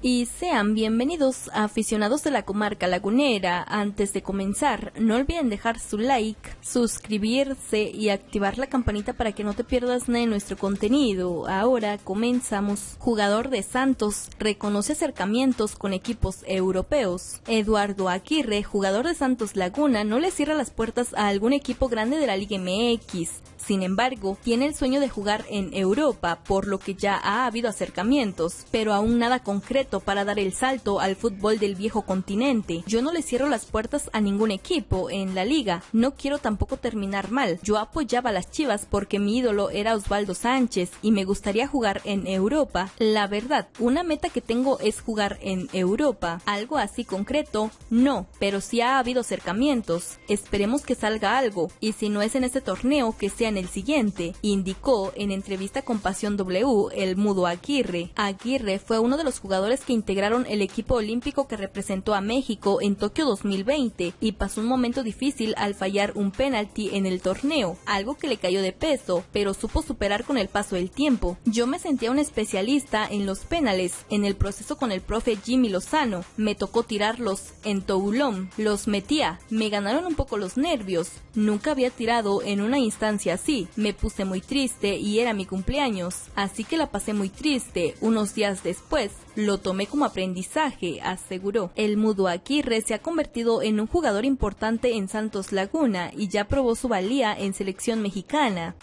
y sean bienvenidos a aficionados de la comarca lagunera. Antes de comenzar, no olviden dejar su like, suscribirse y activar la campanita para que no te pierdas de nuestro contenido. Ahora comenzamos. Jugador de Santos reconoce acercamientos con equipos europeos. Eduardo Aguirre, jugador de Santos Laguna, no le cierra las puertas a algún equipo grande de la Liga MX. Sin embargo, tiene el sueño de jugar en Europa, por lo que ya ha habido acercamientos, pero aún nada concreto para dar el salto al fútbol del viejo continente. Yo no le cierro las puertas a ningún equipo en la liga, no quiero tampoco terminar mal. Yo apoyaba a las Chivas porque mi ídolo era Osvaldo Sánchez y me gustaría jugar en Europa. La verdad, una meta que tengo es jugar en Europa. Algo así concreto, no, pero sí ha habido acercamientos. Esperemos que salga algo, y si no es en este torneo, que sea en el siguiente, indicó en entrevista con Pasión W el mudo Aguirre. Aguirre fue uno de los que integraron el equipo olímpico que representó a México en Tokio 2020 y pasó un momento difícil al fallar un penalti en el torneo, algo que le cayó de peso, pero supo superar con el paso del tiempo. Yo me sentía un especialista en los penales, en el proceso con el profe Jimmy Lozano, me tocó tirarlos en Toulon, los metía, me ganaron un poco los nervios, nunca había tirado en una instancia así, me puse muy triste y era mi cumpleaños, así que la pasé muy triste. Unos días después, lo tomé como aprendizaje, aseguró. El mudo Aguirre se ha convertido en un jugador importante en Santos Laguna y ya probó su valía en selección mexicana.